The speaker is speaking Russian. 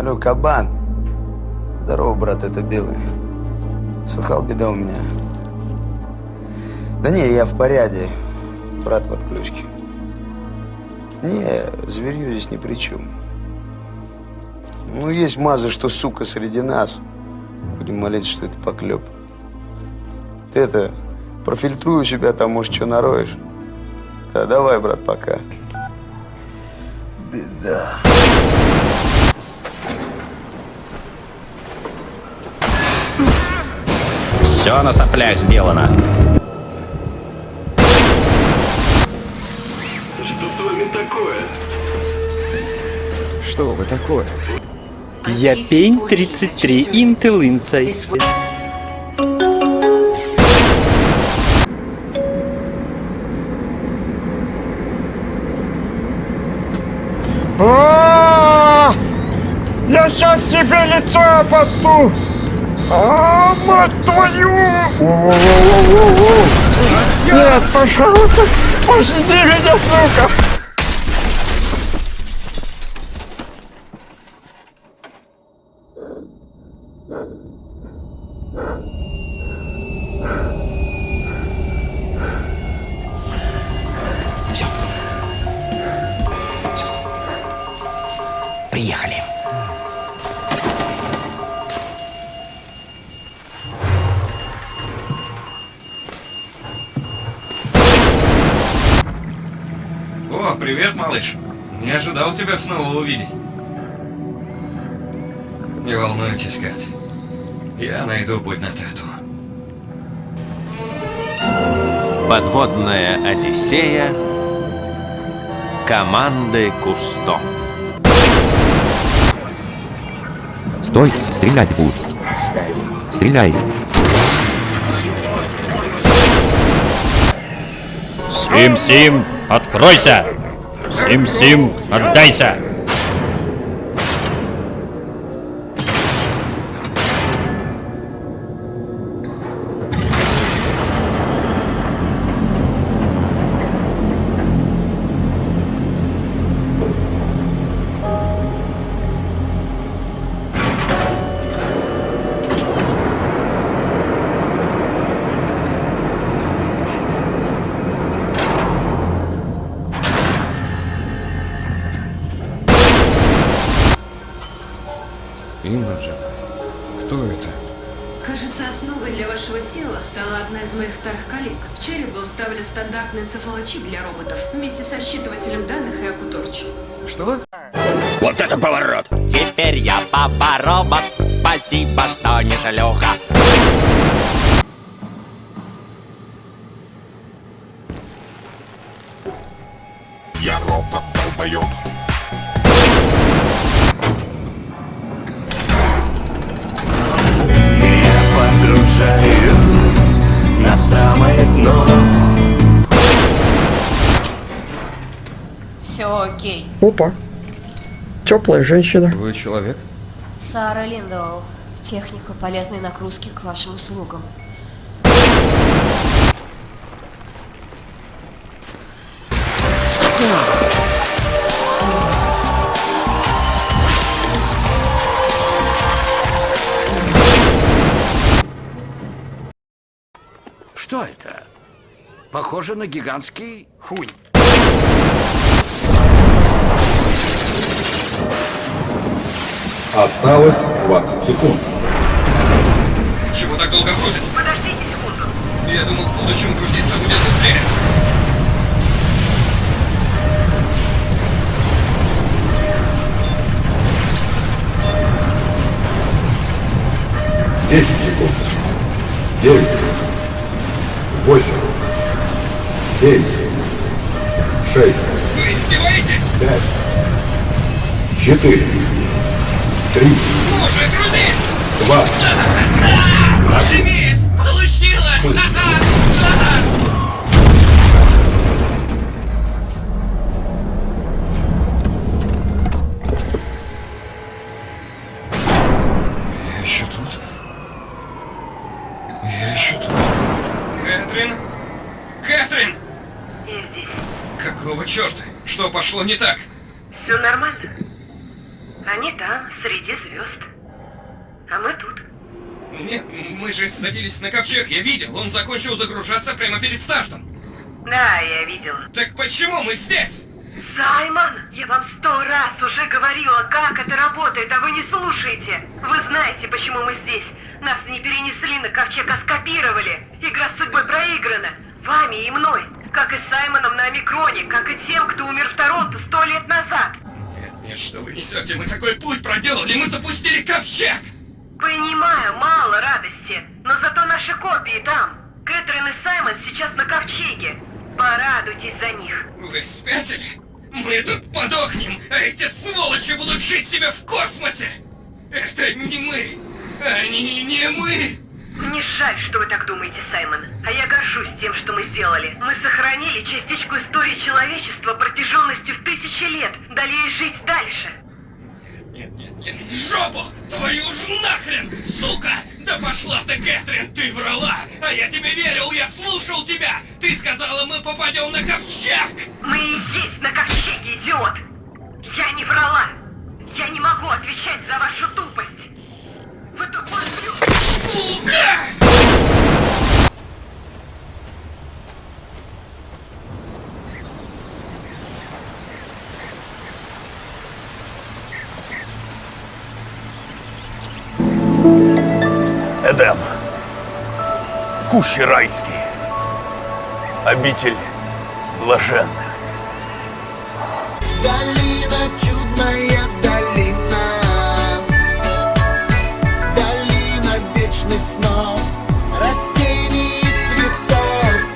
Алло, кабан. Здорово, брат, это Белый. Слыхал, беда у меня. Да не, я в порядке. Брат в отключке. Не, зверью здесь ни при чем. Ну, есть мазы, что сука среди нас. Будем молиться, что это поклеп. Ты это, профильтруй у себя там, может, что нароешь. Да, давай, брат, пока. Беда. Все на соплях сделано. Что с вами такое? Что вы такое? Я пень 33 Intel Insight. А! Я сейчас тебе лицо опосту! А, мать твою! Нет, пожалуйста, пощади меня, сука! Приехали. О, привет, малыш. Не ожидал тебя снова увидеть. Не волнуйтесь, Кат. Я найду путь на Тету. Подводная Одиссея команды Кусто. Стой, стрелять будут. Стреляй. Сим-Сим, откройся! Сим-Сим, отдайся! Имаджин, кто это? Кажется, основой для вашего тела стала одна из моих старых коллег. В череп был вставлен стандартный энцефалочип для роботов вместе со считывателем данных и акуторч. Что? Вот это поворот! Теперь я папа-робот. Спасибо, что не шлюха. Я робот самое дно Все окей. Опа. Теплая женщина. Вы человек? Сара Линдоу. Техника полезной нагрузки к вашим услугам. Что это? Похоже на гигантский хуй. Осталось 20 секунд. Чего так долго грузит? Подождите секунду. Я думал, в будущем грузиться будет быстрее. Десять секунд. Девять. Восемь. Семь. Шесть. Вы издеваетесь? Пять. Четыре. Три. Ну же, грузись! Два. Зашибись! Получилось! Какого черта? Что пошло не так? Все нормально. Они там, среди звезд. А мы тут. Нет, мы же садились на ковчег, я видел. Он закончил загружаться прямо перед стартом. Да, я видела. Так почему мы здесь? Саймон, я вам сто раз уже говорила, как это работает, а вы не слушаете. Вы знаете, почему мы здесь. Нас не перенесли на ковчег, а скопировали. Игра с судьбой проиграна. Вами и мной. Как и Саймоном на Омикроне, как и тем, кто умер в Торонто сто лет назад. Нет, нет, что вы несете? Мы такой путь проделали, мы запустили ковчег! Понимаю, мало радости, но зато наши копии там. Кэтрин и Саймон сейчас на ковчеге. Порадуйтесь за них. Вы спятили? Мы тут подохнем, а эти сволочи будут жить себе в космосе! Это не мы! Они не мы! Жаль, что вы так думаете, Саймон. А я горжусь тем, что мы сделали. Мы сохранили частичку истории человечества протяженностью в тысячи лет, дали ей жить дальше. Нет, нет, нет, в жопу! Твою ж нахрен, сука! Да пошла ты, Кэтрин, ты врала! А я тебе верил, я слушал тебя! Ты сказала, мы попадем на ковчег! Мы и есть на ковчеге, идиот! Я не врала! Я не могу отвечать за вашу тупость! Вы тупой ублюдок! Сука! Кущи райские. Обитель блаженных. Долина чудная,